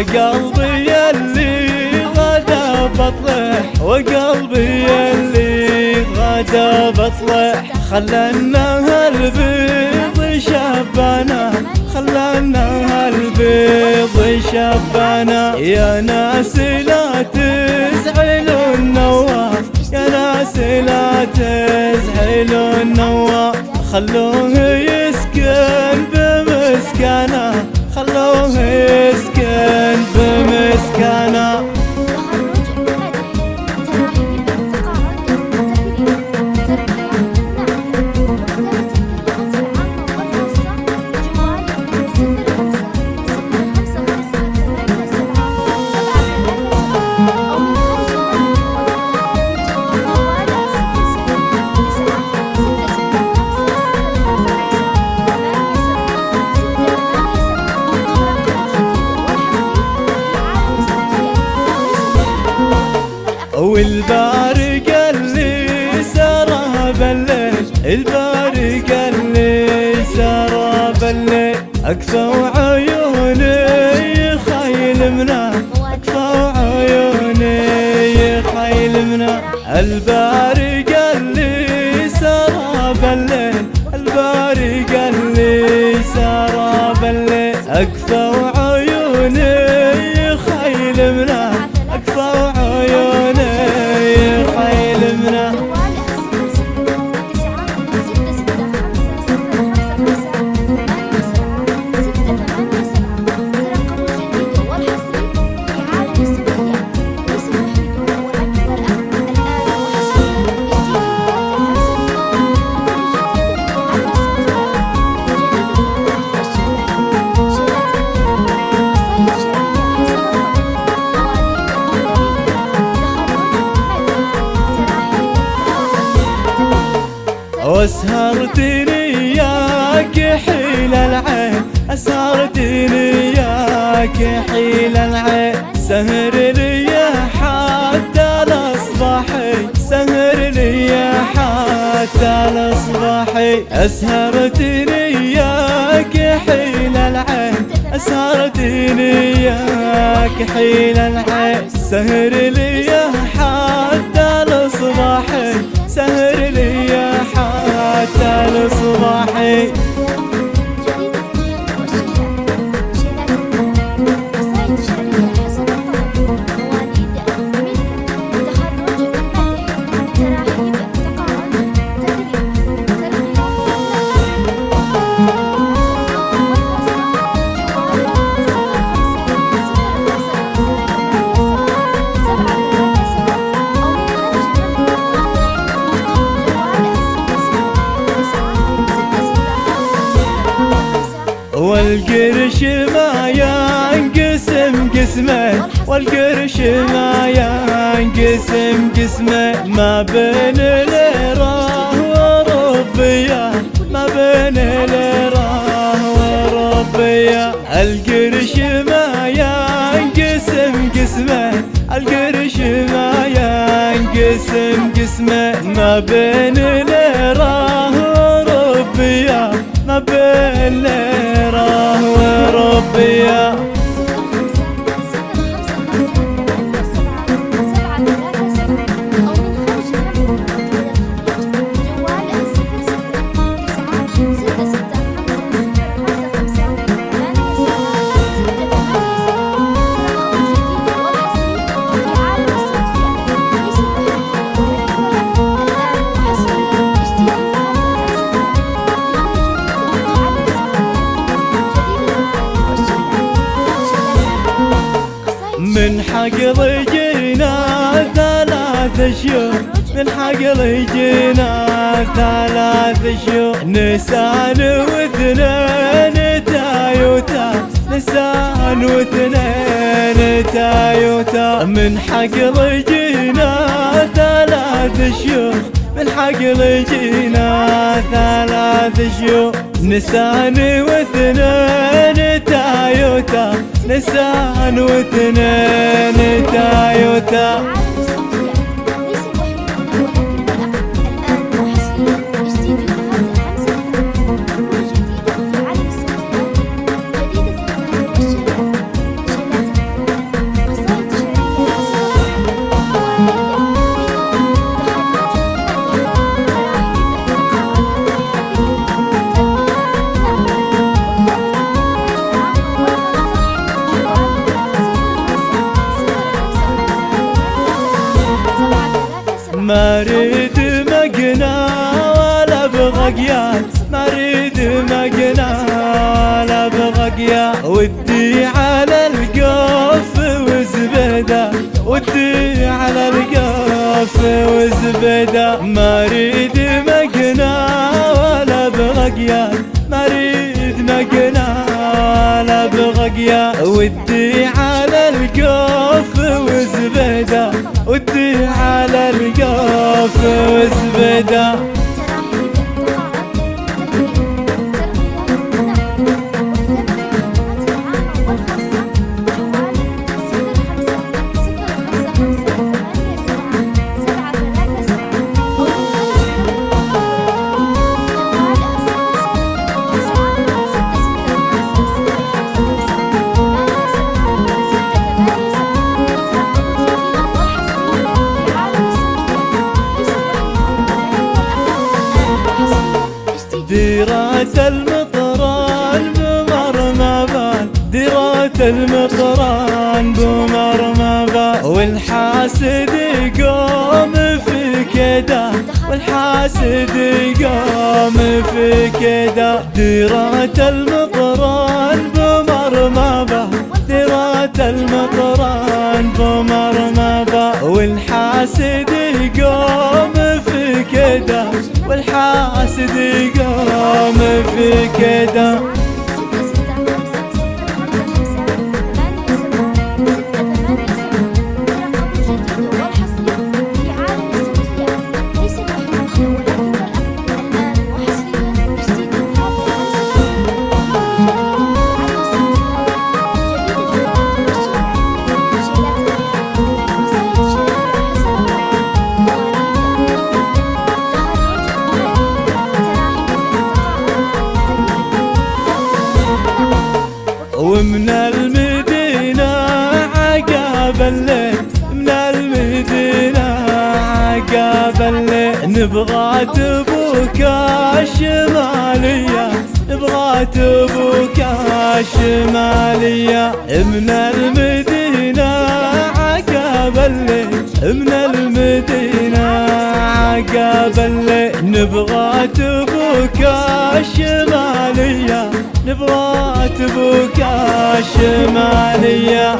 وقلبي اللي غدا بطلع وقلبي اللي غدا بطلع. خلنا هالبيض شبانا خلنا هالبيض شبانا. يا ناس لا تزعلوا النواف يا ناس لا تزعلوا النواف خلوه يسكن بمسكنه خلوه يسكن بمسكنه بالليل البارق اللي سرى بالليل اكفى عيوني يخيل منا اكفى عيوني يخيل منا البارق واسهرتني ياك حيل العين أسهرتني ياك حيل العين. سهر لي حتى الاصبح سهر لي حتى الاصبح أسهرتني ياك حيل العين أسهرتني ياك حيل العين. سهر لي حتى الاصبح سهر حتى الاصبح ما ينقسم قسمين والقرش ما ينقسم قسمين ما بين ليرة وربية ما بين ليرة وربية القرش ما ينقسم قسمين القرش ما ينقسم قسمين ما بين ليرة ثلاث شهور من حقل جينا ثلاث شهور نسان واثنين تايوتا. نسان واثنين تايوتا. من حقل جينا ثلاث شهور من حقل جينا ثلاث شهور نسان واثنين تايوتا. نسان واثنين تايوتا. ما ريد مقنا ولا أبغى ما ريد مقنا ولا أبغى ودي على القف وزبده ودي على القف وزبده ما ريد مقنا ولا أبغى ما ريد مقنا ولا أبغى ودي على القف القف المطران بمرمبان والحاسد يقوم في كدا والحاسد يقوم في كدا. ديرات المطران بمرمبان ديرات المطران بمرمبان والحاسد يقوم في كدا والحاسد يقوم في كدا. ومن المدينة عقاب الليل من المدينة عقاب الليل. نبغى تبوك الشمالية نبغى تبوك الشمالية. من المدينة عقاب الليل من المدينة الليل نبغى تبوك الشمالية نبغى تبوك الشمالية.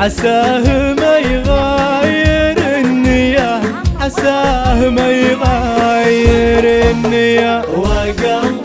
عساه ما يغير النية عساه ما يغير النية وقلبي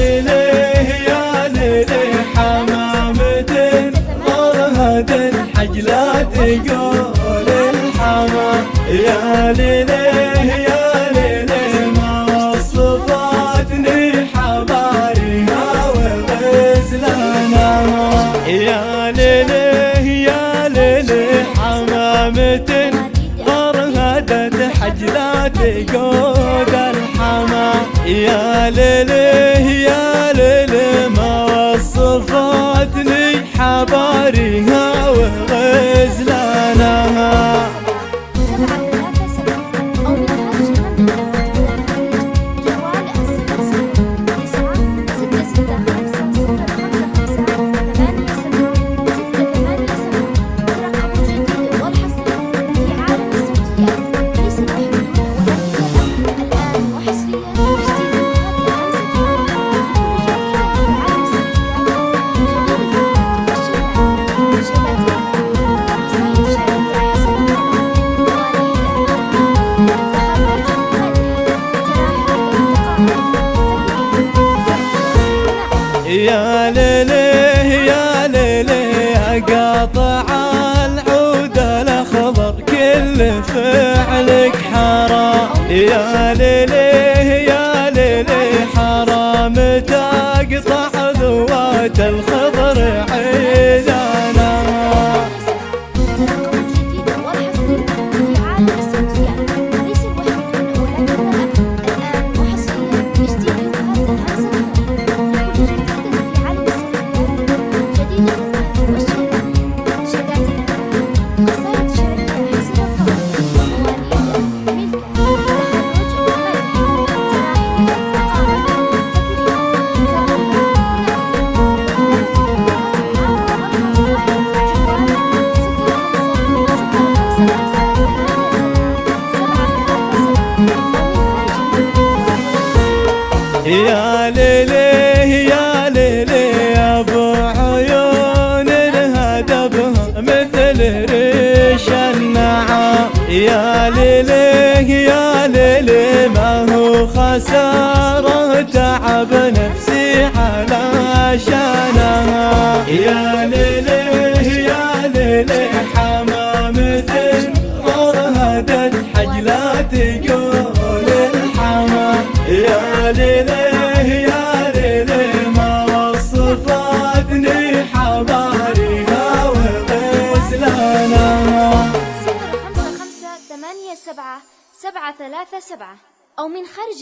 ليليه يا ليلي حمامة ورهد الحج لا تقول الحمام يا ليليه يا ليلي ما وصفتني حبايبها وغزلنا يا ليليه يا ليلي حمامة ورهدت حج لا تقول يا ليله يا يا ليله يا ليله قاطع العود الأخضر كل فعلك حرام. يا ليله يا ليله حرام تقطع ذوات الخضر يا ليلي يا ليلي حمامة مرهدت حجلات تقول الحما يا ليلي سبعة ثلاثة سبعة أو من خارج